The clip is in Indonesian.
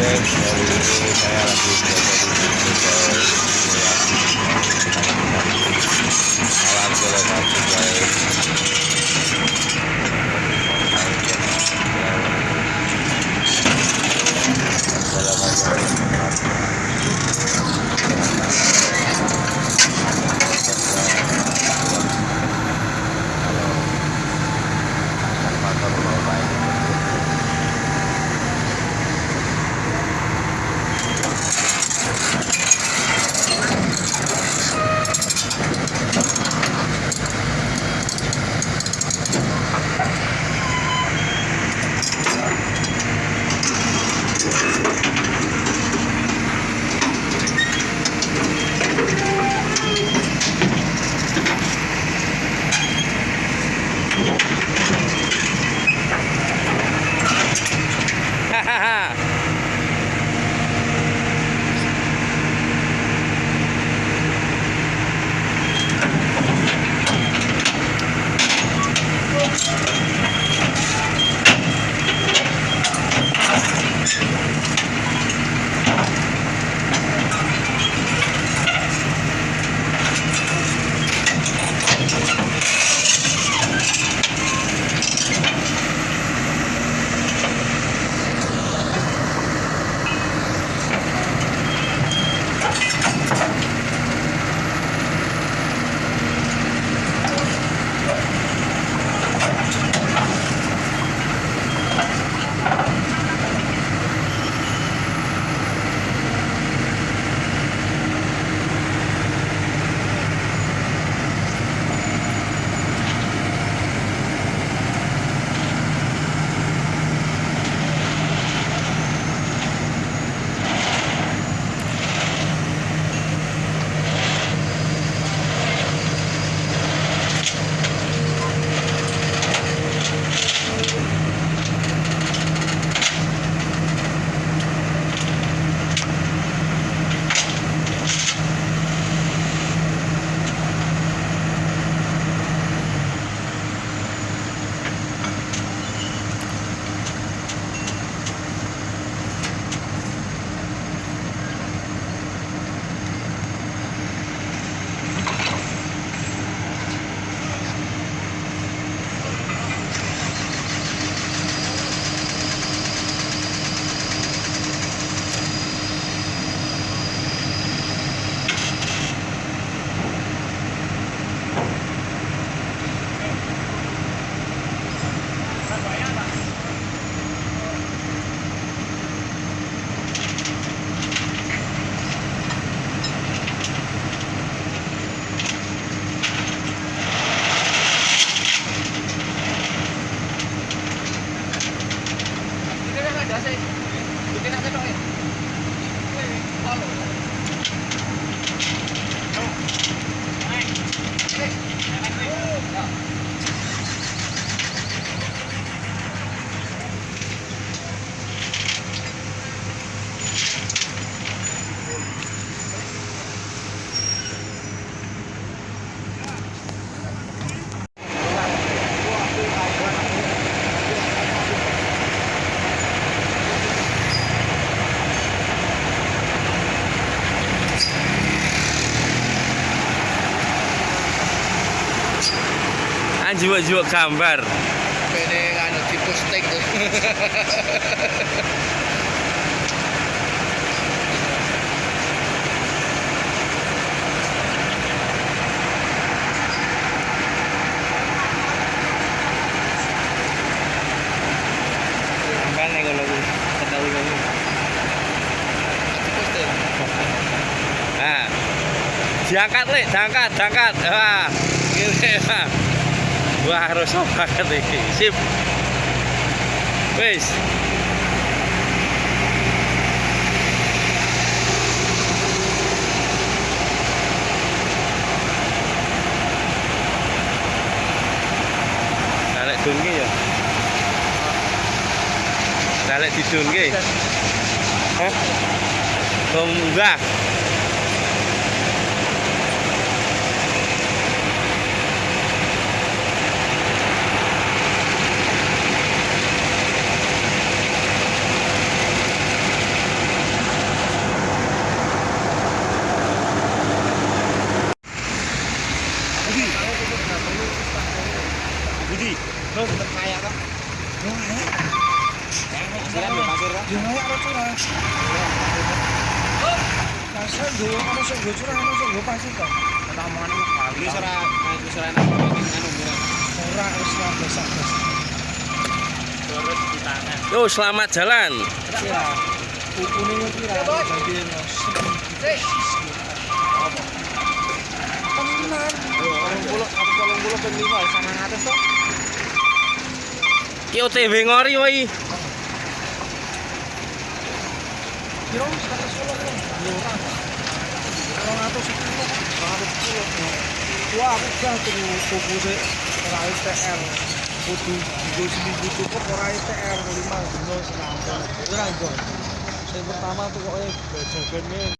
guys Kali ini saya Alat lokasi I say Anjiwa-jiwa gambar. Pene anu di posting tuh. Kan kalau ketahui kamu. Di posting. Nah. Diangkat, Lek, diangkat, diangkat. Wah. Gini. Wah. Wah, harus banget iki. Sip. Wis. Dalek dungi ya. Dalek didungi. Hah? Enggak. Di. Terus kaya kok. Ya, ya. Ya, Yo selamat jalan. Tenan. Ki OTW ngori atus kilo. Wah. Yang pertama tuh jajannya